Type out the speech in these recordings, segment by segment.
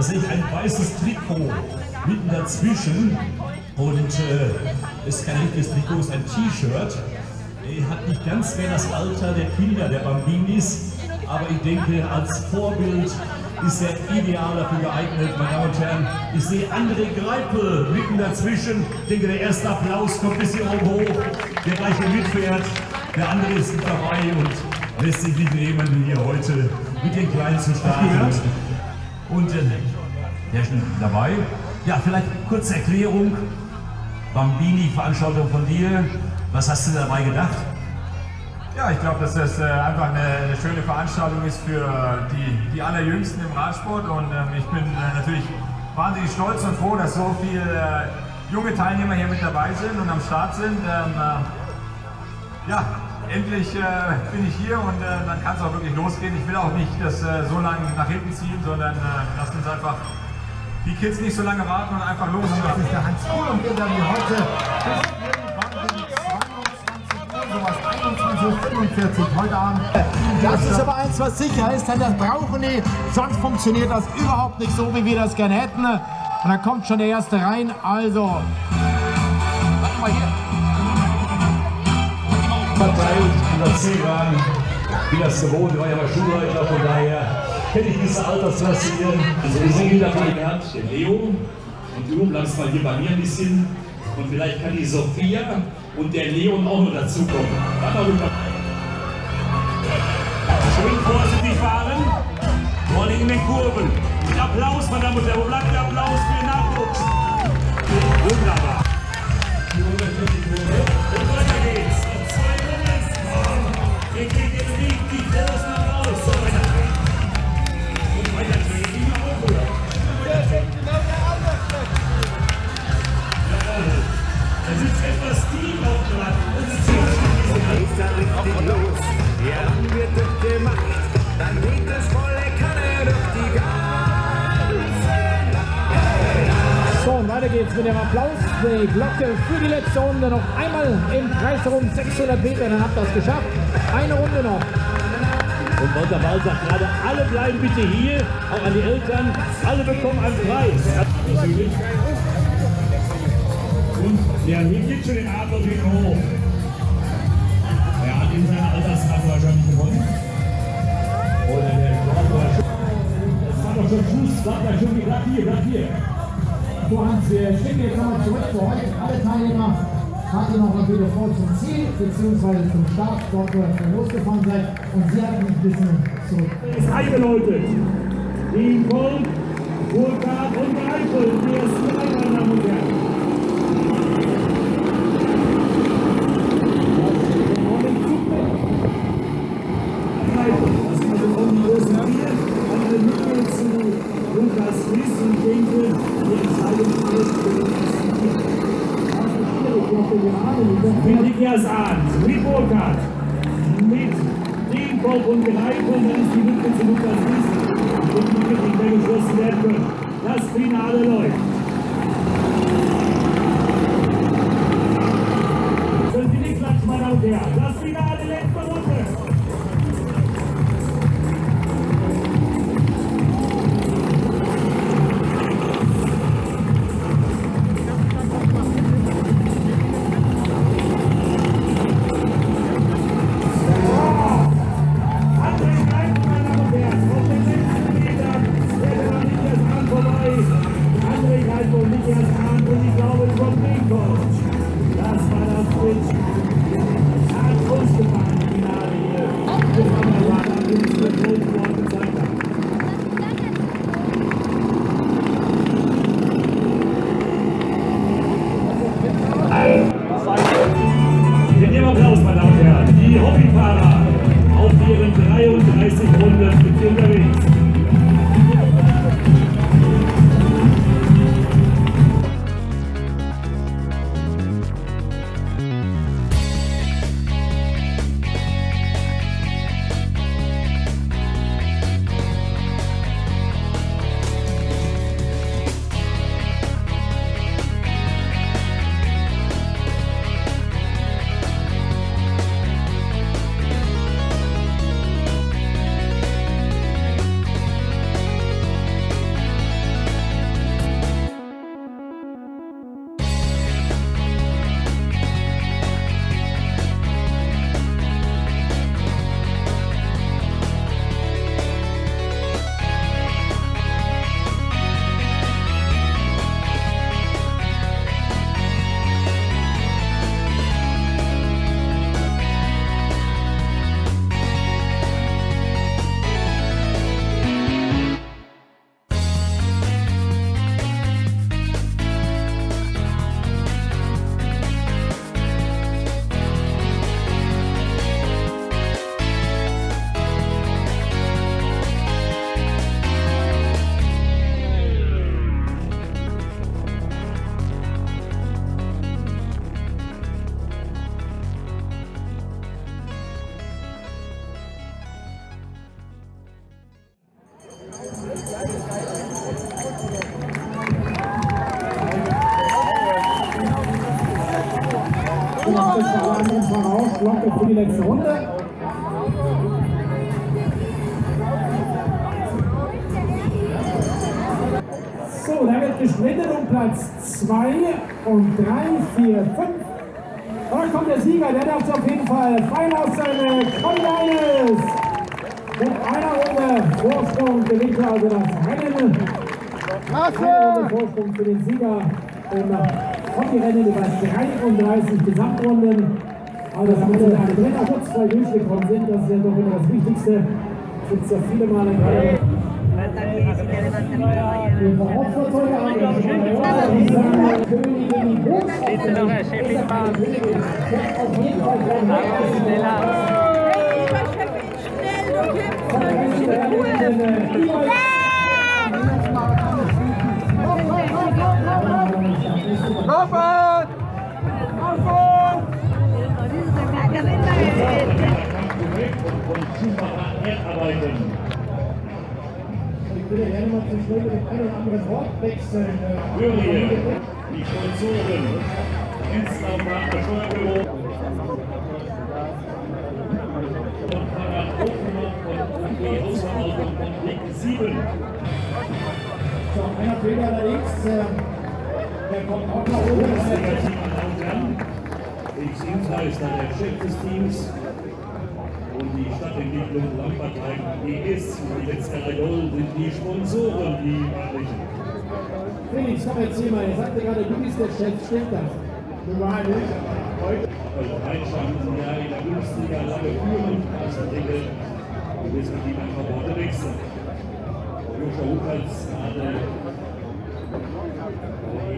Da sehe ich ein weißes Trikot mitten dazwischen. Und äh, ist kein richtiges Trikot, ist ein T-Shirt. Er hat nicht ganz mehr das Alter der Kinder, der Bambinis. Aber ich denke, als Vorbild ist er ideal dafür geeignet, meine Damen und Herren. Ich sehe André Greipel mitten dazwischen. Ich denke, der erste Applaus kommt bis hier oben hoch. Der gleiche mitfährt. Der andere ist nicht dabei und lässt sich nicht nehmen, hier heute mit den Kleinen zu starten. Äh, der ist dabei. Ja, vielleicht kurze Erklärung. Bambini-Veranstaltung von dir. Was hast du dabei gedacht? Ja, ich glaube, dass das äh, einfach eine, eine, schöne Veranstaltung ist für die, die Allerjüngsten im Radsport und ähm, ich bin äh, natürlich wahnsinnig stolz und froh, dass so viele äh, junge Teilnehmer hier mit dabei sind und am Start sind. Ähm, äh, ja, endlich äh, bin ich hier und äh, dann kann es auch wirklich losgehen. Ich will auch nicht das so lange nach hinten ziehen, sondern lasst uns einfach die Kids nicht so lange warten und einfach los. Das ist der Hans Kuhl und wir werden heute heute Abend. Das ist aber eins, was sicher ist, denn das brauchen die, sonst funktioniert das überhaupt nicht so, wie wir das gerne hätten. Und dann kommt schon der erste rein, also... Warte mal hier. Verteilt dieser C-Bahn, wie das gewohnt, war ja mal Schulleiter, von daher kenne ich diese Altersklasse hier. Also ich sehe wieder von gelernt, den Leo. Und du bleibst mal hier bei mir ein bisschen. Und vielleicht kann die Sophia und der Leon auch noch dazukommen. Schön vorsichtig fahren. Vor allem in den Kurven. Mit Applaus, meine Damen und Herren. Wo bleibt der Applaus für den Nachwuchs? Wunderbar. Geht's mit dem Applaus. Die Glocke für die letzte Runde noch einmal im Kreis herum, 600 Meter, dann habt ihr es geschafft. Eine Runde noch. Und Walter Ball sagt gerade, alle bleiben bitte hier, auch an die Eltern, alle bekommen einen Preis. Und der hebt jetzt schon den Adler wieder hoch. Er hat in seiner Altersklasse wahrscheinlich gewonnen. Oder der Das war doch schon Fuß, war da schon gerade hier, gerade hier. So Hans, wir schicken jetzt nochmal zurück für heute. Alle Teilnehmer hatten noch mal wieder vor zum Ziel, beziehungsweise zum Start, dort wo ihr losgefahren seid. Und sie hatten ein bisschen zurück. ist eingeläutet. Die Kolb, Burkhard und ersten drei, meine Damen und Herren. Lukas Ries und denke, die Entscheidung ist Arndt, mit Burkhardt, mit Dienkopf und Greifel, Das war Letzte Runde. So, da wird gesprintet um Platz 2 und 3, 4, 5. Da kommt der Sieger, der darf auf jeden Fall Freilauf seine Collides. Mit einer Runde Vorsprung gewinnt er also das Rennen. Eine Runde Vorsprung für den Sieger im Hockey-Rennen über 33 Gesamtrunden. Aber das haben wir dann alle Dritter schutzfrei durchgekommen sind, das ist ja doch immer das Wichtigste. Gibt es ja viele Male gerade. Hauptfahrzeuge herarbeiten. Ich würde gerne mal zum Schluss mit einem oder anderen Wort wechseln. Jury, die Sponsoren, Dienstlaufbahn, Steuerbüro. Und Fahrrad Hochmann von die Hausverwaltung von Weg 7. So, einer Fehler allerdings. äh, Der kommt auch nach oben. Bundesliga Team meine Damen und Herren. Ich Dienstleister der Chef des Teams die Stadtentwicklung Lampertheim GS und die Wetzgerer Gold sind die Sponsoren, die weiblichen. Felix, komm erzähl mal. Ihr sagte gerade, du bist der Chef. Stimmt das? Du war nicht. Heute. Also Rheinschanzen ja in der Bundesliga lange führen, als der Deckel, wir wissen, die einfach Worte wechseln. Joscha Huckertz gerade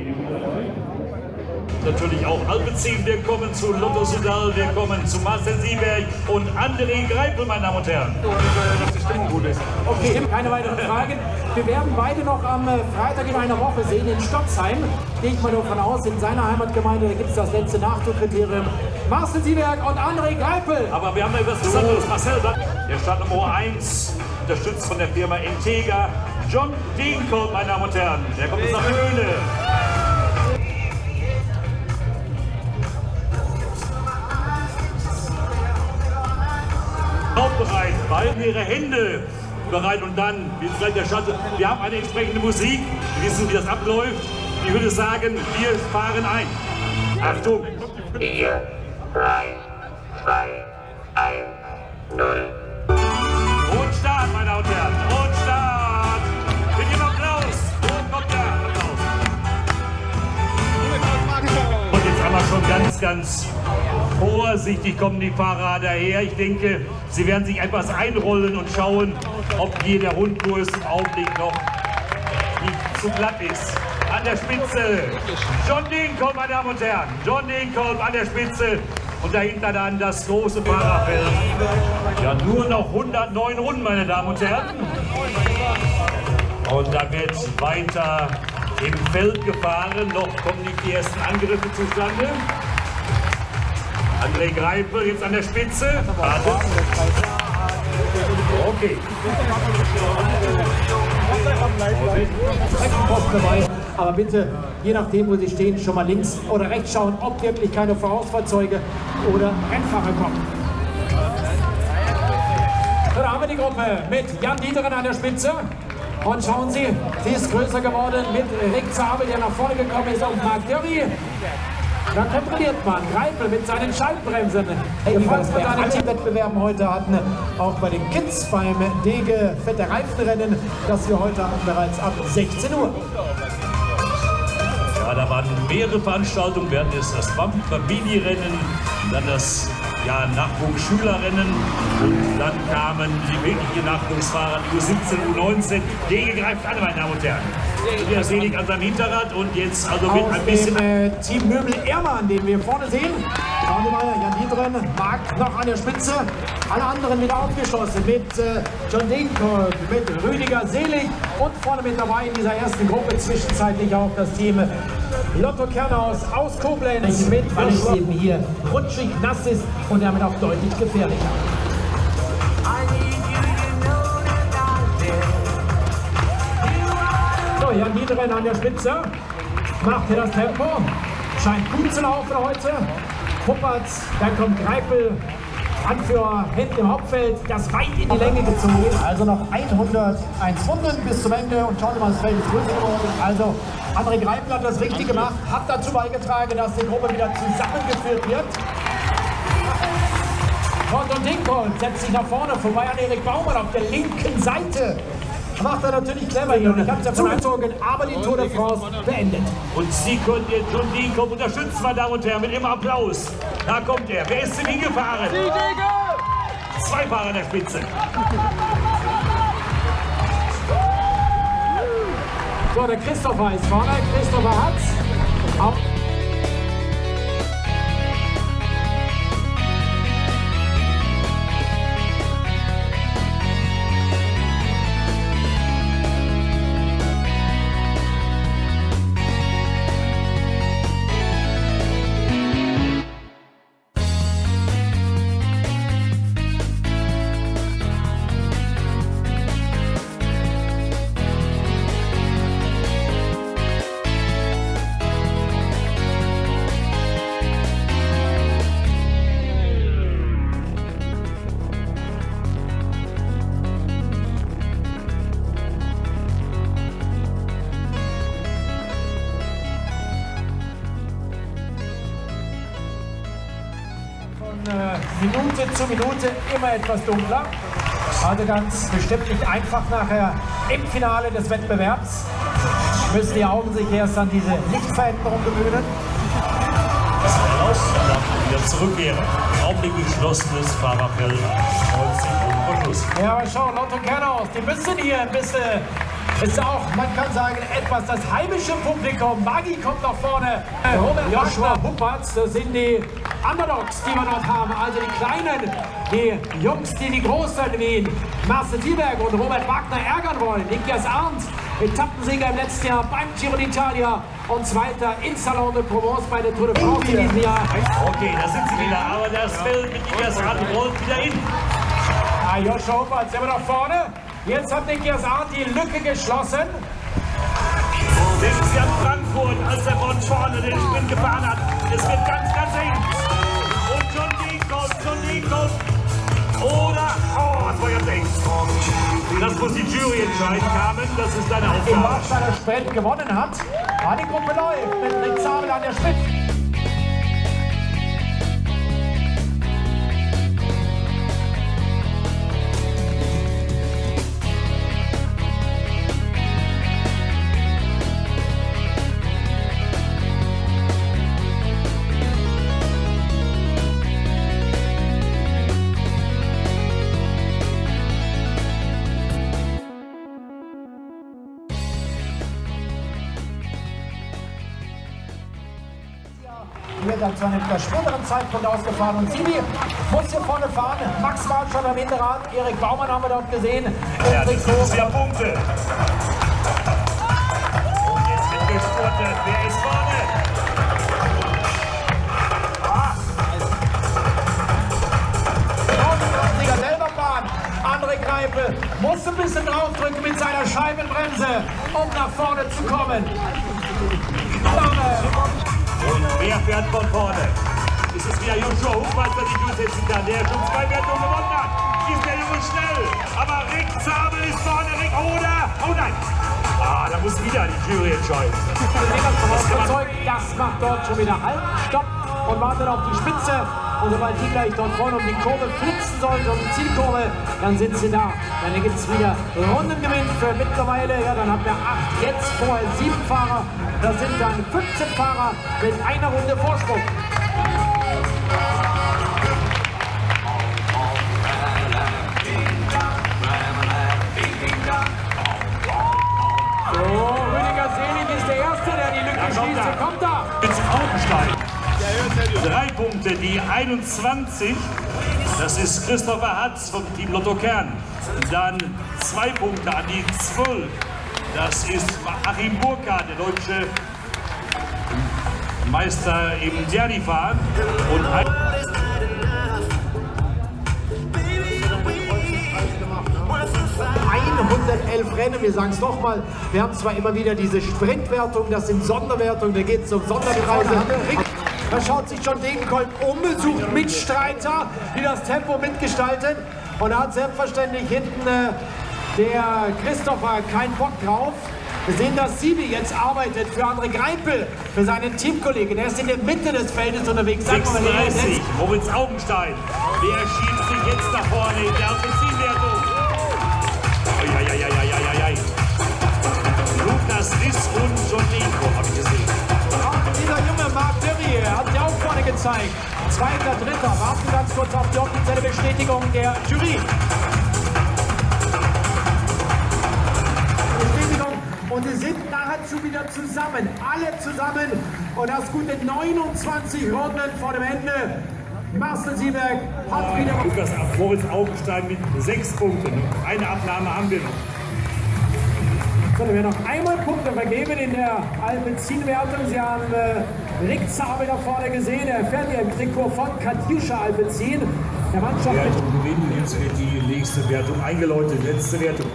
mit dabei. Natürlich auch Alpezin, wir kommen zu Lotto Sudal, wir kommen zu Marcel Sieberg und André Greipel, meine Damen und Herren. Okay, keine weiteren Fragen. Wir werden beide noch am äh, Freitag in einer Woche sehen in Stocksheim. Gehe ich mal davon aus, in seiner Heimatgemeinde, gibt es das letzte Nachdruckkriterium. Marcel Sieberg und André Greipel. Aber wir haben ja etwas Besonderes. Marcel, der Startnummer 1, unterstützt von der Firma Integra. John Degenkolb, meine Damen und Herren. Der kommt aus der Höhle. Auch bereit. Behalten Ihre Hände bereit und dann, wie es gleich der Schatten, wir haben eine entsprechende Musik. Wir wissen, wie das abläuft. Ich würde sagen, wir fahren ein. Achtung! 4, 3, 2, 1, 0. Und Start, meine Damen und Herren. Und Start. Mit dem Applaus. Wo kommt der Applaus? Und jetzt einmal schon ganz, ganz vorsichtig kommen die Fahrer daher. Ich denke, sie werden sich etwas einrollen und schauen, ob hier der Rundkurs im Augenblick noch nicht zu glatt ist. An der Spitze John Degenkolb, meine Damen und Herren. John Degenkolb an der Spitze und dahinter dann das große Fahrerfeld. Ja, nur noch 109 Runden, meine Damen und Herren. Und da wird weiter im Feld gefahren. Noch kommen die ersten Angriffe zustande. André Greipel jetzt an der Spitze. Wartet. Okay. Aber bitte, je nachdem, wo Sie stehen, schon mal links oder rechts schauen, ob wirklich keine Vorausfahrzeuge oder Rennfahrer kommen. Da haben wir die Gruppe mit Jan Dieteren an der Spitze. Und schauen Sie, sie ist größer geworden mit Rick Zabel, der nach vorne gekommen ist, und Marc Derry. Da kontrolliert man Greipel mit seinen Schaltbremsen. Gefolgt von seinen Wettbewerben heute hatten, auch bei den Kids beim Dege Fette Reifenrennen, das wir heute hatten, bereits ab 16 Uhr. Ja, da waren mehrere Veranstaltungen. Wir hatten jetzt das Familierennen, dann das ja, Nachwuchsschülerrennen und dann kamen die wirklichen Nachwuchsfahrer, U17, U19. Dege greift alle, meine Damen und Herren. Tobias Selig an seinem Hinterrad und jetzt also mit Aus ein bisschen dem äh, Team Möbel Ehrmann, den wir vorne sehen. Schauen Sie mal, Jan Dietren, Marc noch an der Spitze. Alle anderen wieder aufgeschlossen mit äh, John Degenkolb, mit Rüdiger Selig und vorne mit dabei in dieser ersten Gruppe zwischenzeitlich auch das Team Lotto Kernhaus aus Koblenz mit, weil es eben hier rutschig, nass ist und damit auch deutlich gefährlicher. Jan Niederen an der Spitze. Macht hier das Tempo. Scheint gut zu laufen heute. Puppertz, dann kommt Greipel, Anführer hinten im Hauptfeld, das weit in die Länge gezogen. Also noch 101 Runden bis zum Ende und schauen Sie mal, das Feld ist größer geworden. Also André Greipel hat das richtig gemacht, hat dazu beigetragen, dass die Gruppe wieder zusammengeführt wird. Gordon Dinkhold setzt sich nach vorne, vorbei an Erik Baumann auf der linken Seite. Macht er natürlich clever hier und ich habe es ja von angezogen, aber die Tour de France beendet. Und Sie konnten den John Deacon unterstützen, meine Damen und Herren, mit immer Applaus. Da kommt er. Wer ist denn hingefahren? Zwei Fahrer an der Spitze. So, der Christopher ist vorne, Christopher hat's. Auf Minute zu Minute immer etwas dunkler. Also ganz bestimmt nicht einfach nachher im Finale des Wettbewerbs. Müssen die Augen sich erst an diese Lichtveränderung gewöhnen. Das heraus, dann wieder zurückkehren. Augenblick geschlossenes Fahrerfeld. 90 Minuten vor Schluss. Ja, aber schau, Lotto Kernaus, die müssen hier ein bisschen, ist auch, man kann sagen, etwas das heimische Publikum. Maggi kommt nach vorne. Äh, Robert Joshua Huppertz, das sind die Underdogs, die wir dort haben. Also die Kleinen, die Jungs, die die Großen wie Marcel Thieberg und Robert Wagner ärgern wollen. Nikias Arndt, Etappensieger im letzten Jahr beim Giro d'Italia und Zweiter in Salon de Provence bei der Tour de France in diesem Jahr. Okay, da sind sie wieder. Aber das Feld mit Igas Rad rollt wieder hin. Ah, Joshua Huppertz immer nach vorne. Jetzt hat Nikias Arndt die Lücke geschlossen. Denken Sie an Frankfurt, als er von vorne den Sprint gefahren hat. Es wird ganz, ganz eng. Deacon. Oder, oh, das war jetzt eng. Das muss die Jury entscheiden, Carmen. Das ist deine Im Aufgabe. Marschall Sprint gewonnen hat. Ah, die Gruppe läuft mit Rick Zabel an der Spitze. Dann zu einem etwas späteren Zeitpunkt ausgefahren. Und Sibi muss hier vorne fahren. Max war schon am Hinterrad. Erik Baumann haben wir dort gesehen. Ja, das ist ja Punkte. Und jetzt wird gespurtet. Wer ist vorne? Greipel muss ein bisschen draufdrücken mit seiner Scheibenbremse, um nach vorne zu kommen. Dame. Und wer fährt von vorne? Ist es wieder Joshua Hofmann, der sich durchsetzen kann, der schon zwei Wertungen gewonnen hat? Ist der Junge schnell? Aber Rick Zabel ist vorne, Rick, oder? Oh nein! Ah, da muss wieder die Jury entscheiden. überzeugt, das macht dort schon wieder Halt, Stopp und wartet auf die Spitze. Und sobald die gleich dort vorne um die Kurve flitzen sollen, um die Zielkurve, dann sind sie da. Dann gibt es wieder Rundengewinn für mittlerweile, ja, dann haben wir acht, jetzt vorher sieben Fahrer. Das sind dann 15 Fahrer mit einer Runde Vorsprung. So, Rüdiger Selig ist der Erste, der die Lücke kommt schließt. er. Hier kommt er. Drei Punkte, die 21. Das ist Christopher Hatz vom Team Lotto Kern. Dann zwei Punkte an die 12. Das ist Achim Burkhardt, der deutsche Meister im Derby-Fahren. Und ein 111 Rennen, wir sagen es nochmal, wir haben zwar immer wieder diese Sprintwertung, das sind Sonderwertungen, da geht es um Sonderpreise. Da schaut sich John Degenkolb um, sucht Mitstreiter, die das Tempo mitgestalten. Und da hat selbstverständlich hinten äh, der Christopher keinen Bock drauf. Wir sehen, dass Sibi jetzt arbeitet für André Greipel, für seinen Teamkollegen. Er ist in der Mitte des Feldes unterwegs. Sag mal, wer ist 36, jetzt? Moritz Augenstein. Der schiebt sich jetzt nach vorne in der Offensivwertung. Auch vorne gezeigt. Zweiter, dritter. Warten ganz kurz auf die offizielle Bestätigung der Jury. Bestätigung. Und sie sind nahezu wieder zusammen. Alle zusammen. Und das gute 29 Runden vor dem Ende. Marcel Sieberg hat wieder... Lukas Moritz Augenstein mit sechs Punkten. Eine Abnahme haben wir noch. So, wir noch einmal Punkte vergeben in der Alpecin-Wertung. Sie haben äh, Rick Zabel da vorne gesehen. Er fährt hier im Trikot von Katjuscha Alpecin. Der Mannschaft Wertung gewinnen. Jetzt wird die nächste Wertung eingeläutet. Letzte Wertung.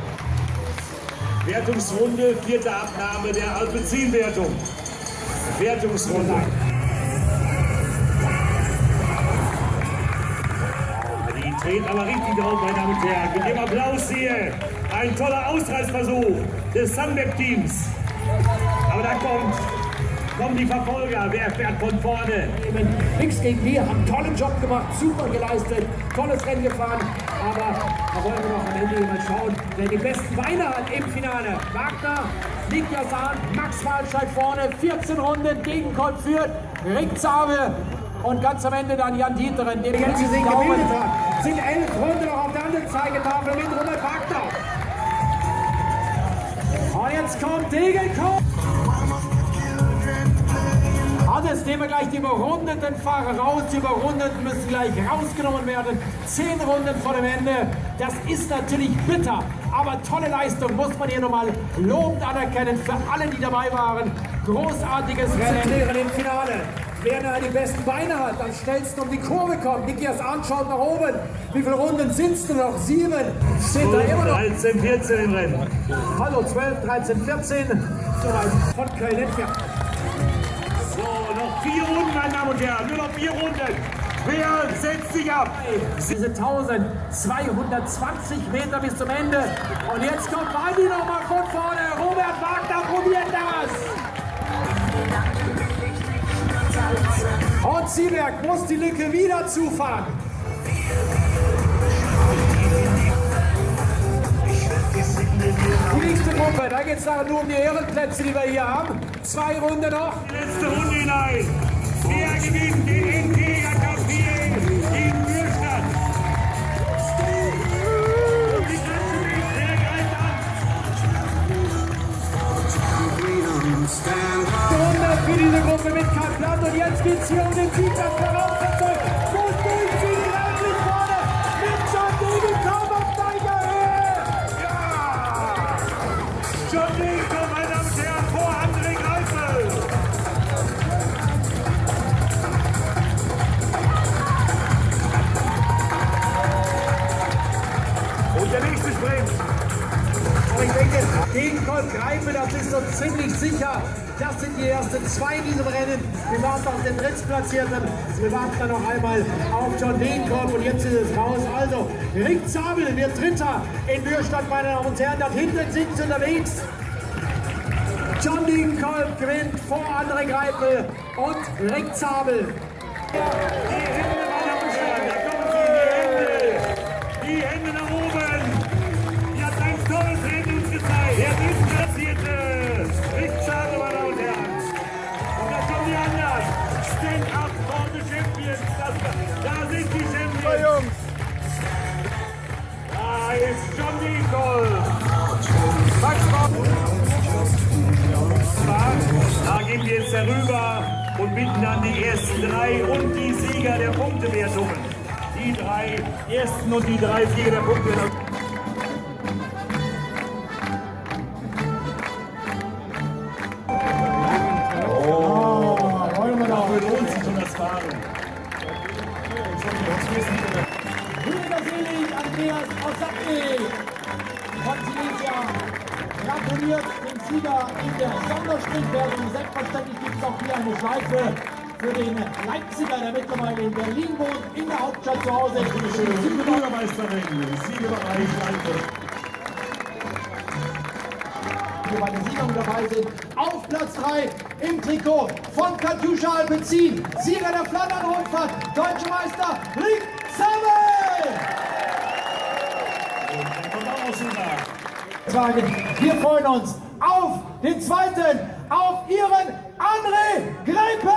Wertungsrunde, vierte Abnahme der Alpecin-Wertung. Wertungsrunde. Die treten aber richtig drauf, meine Damen und Herren. Mit dem Applaus hier. Ein toller Ausreißversuch des Sunweb-Teams. Aber da kommt, kommen die Verfolger. Wer fährt von vorne? Nichts gegen die, haben einen tollen Job gemacht, super geleistet, tolles Rennen gefahren. Aber da wollen wir noch am Ende mal schauen, wer die besten Beine hat im Finale. Wagner, Niklas Sahn, Max Walscheid vorne, 14 Runden, Gegenkolb führt, Rick Zabel und ganz am Ende dann Jan Dieteren, den jetzt sich gebildet hat. Sind elf Runden noch auf der anderen Zeigetafel mit Robert Wagner. Und jetzt kommt Degenkolb. Alles nehmen wir gleich die überrundeten Fahrer raus. Die überrundeten müssen gleich rausgenommen werden. Zehn Runden vor dem Ende. Das ist natürlich bitter, aber tolle Leistung muss man hier nochmal lobend anerkennen für alle, die dabei waren. Großartiges Rennen im Finale. Wer da die besten Beine hat, am schnellsten um die Kurve kommt. Nikias anschaut nach oben. Wie viele Runden sind es denn noch? Sieben. Sind da immer noch 13, 14 im Rennen. Hallo, 12, 13, 14. Soweit von Köln entfernt. Herren. Nur noch vier Runden. Wer setzt sich ab? Diese 1220 Meter bis zum Ende. Und jetzt kommt Waldi nochmal von vorne. Robert Wagner probiert das. Und Sieberg muss die Lücke wieder zufahren. Die nächste Gruppe, da geht es nur um die Ehrenplätze, die wir hier haben. Zwei Runden noch. Letzte Runde hinein. Runde für diese Gruppe mit Karl Platt und jetzt geht's hier um den Sieg der die ersten zwei in diesem Rennen. Wir warten auf den Drittplatzierten. Wir warten dann noch einmal auf John Degenkolb und jetzt ist es raus. Also, Rick Zabel wird Dritter in Mürstadt, meine Damen und Herren. Dort hinten sind sie unterwegs. John Degenkolb gewinnt vor André Greipel und Rick Zabel. Herüber und bitten dann die ersten drei und die Sieger der Punktewertungen. Die drei ersten und die drei Sieger der Punktewertungen. Der Sondersprintwertung. Selbstverständlich gibt es auch hier eine Schleife für den Leipziger, der mittlerweile in Berlin wohnt, in der Hauptstadt zu Hause ist. Die Bürgermeisterin, Siegerbereich Leipzig. die bei der Siegung dabei sind. Auf Platz 3 im Trikot von Katjuscha Alpecin. Sieger der Flandern-Rundfahrt, Deutsche Meister Rick Sammel. Wir freuen uns auf den zweiten, auf Ihren André Greipel.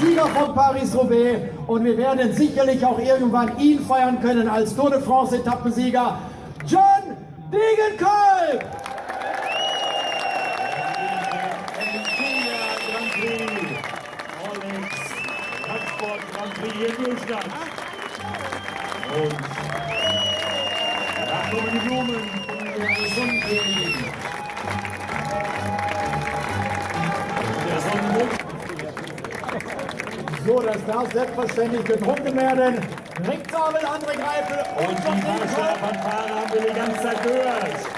Sieger von Paris-Roubaix und wir werden sicherlich auch irgendwann ihn feiern können als Tour de France Etappensieger John Degenkolb. Radsport Grand Prix hier in Neustadt. Und da kommen die Blumen von der Sonnenkönigin. Der Sonnenmond. So, das darf selbstverständlich getrunken werden. Rick Zabel, André Greipel und, Und die Fahrer haben wir die ganze Zeit gehört.